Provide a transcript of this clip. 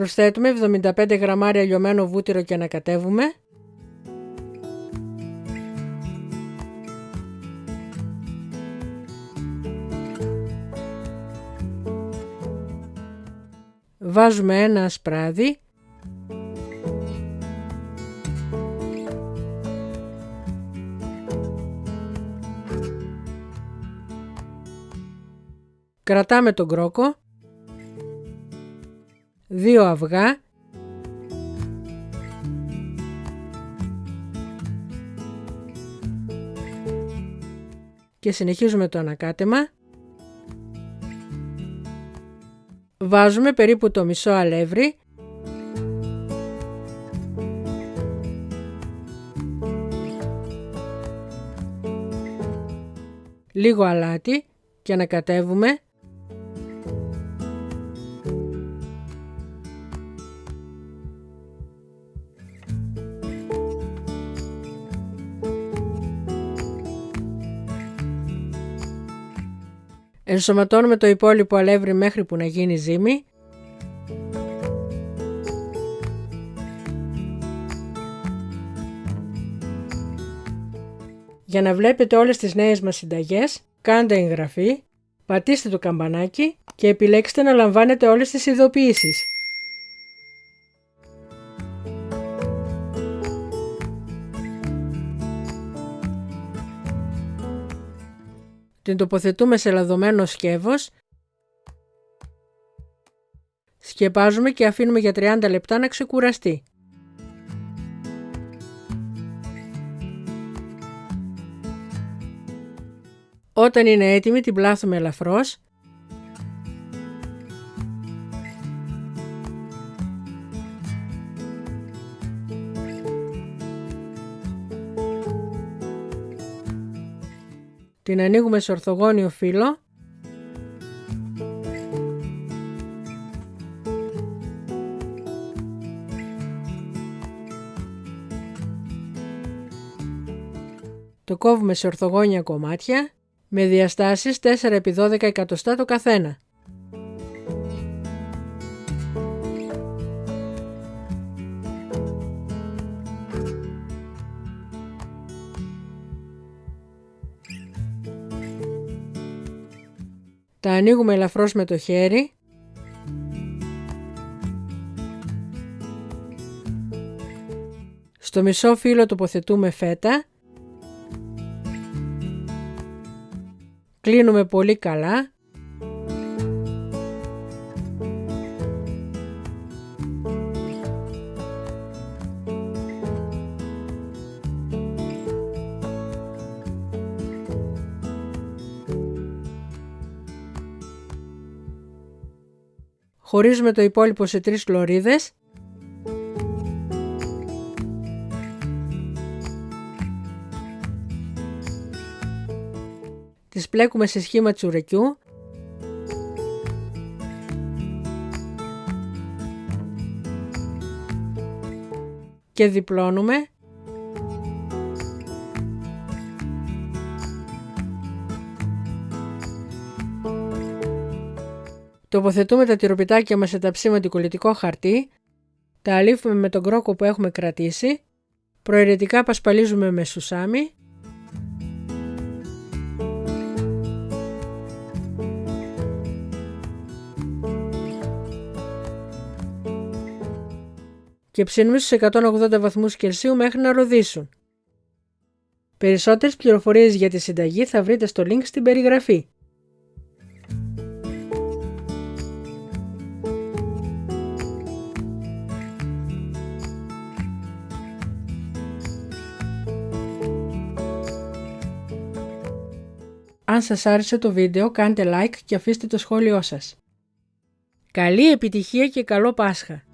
Προσθέτουμε 75 γραμμάρια λιωμένο βούτυρο και ανακατεύουμε. Βάζουμε ένα ασπράδι Κρατάμε τον κρόκο, δύο αυγά. Και συνεχίζουμε το ανακάτεμα. Βάζουμε περίπου το μισό αλεύρι. Λίγο αλάτι και ανακατεύουμε Ενσωματώνουμε το υπόλοιπο αλεύρι μέχρι που να γίνει ζύμη. Για να βλέπετε όλες τις νέες μας συνταγές, κάντε εγγραφή, πατήστε το καμπανάκι και επιλέξτε να λαμβάνετε όλες τις ειδοποιήσεις. Την τοποθετούμε σε λαδωμένο σκεύος. Σκεπάζουμε και αφήνουμε για 30 λεπτά να ξεκουραστεί. Όταν είναι έτοιμη την πλάθουμε ελαφρώς Την ανοίγουμε σε ορθογώνιο φύλλο. Το κόβουμε σε ορθογώνια κομμάτια με διαστάσεις 4x12 εκατοστά το καθένα. Τα ανοίγουμε ελαφρώς με το χέρι. Στο μισό φύλλο τοποθετούμε φέτα. Κλείνουμε πολύ καλά Χωρίζουμε το υπόλοιπο σε τρεις λωρίδες. Τις πλέκουμε σε σχήμα τσουρεκιού. Και διπλώνουμε Τοποθετούμε τα τυροπιτάκια μας σε ταψί με κολλητικό χαρτί, τα αλήφουμε με τον κρόκο που έχουμε κρατήσει, προαιρετικά πασπαλίζουμε με σουσάμι, και ψήνουμε στους 180 βαθμούς Κελσίου μέχρι να ροδίσουν. Περισσότερες πληροφορίες για τη συνταγή θα βρείτε στο link στην περιγραφή. Αν σας άρεσε το βίντεο κάντε like και αφήστε το σχόλιο σας. Καλή επιτυχία και καλό Πάσχα!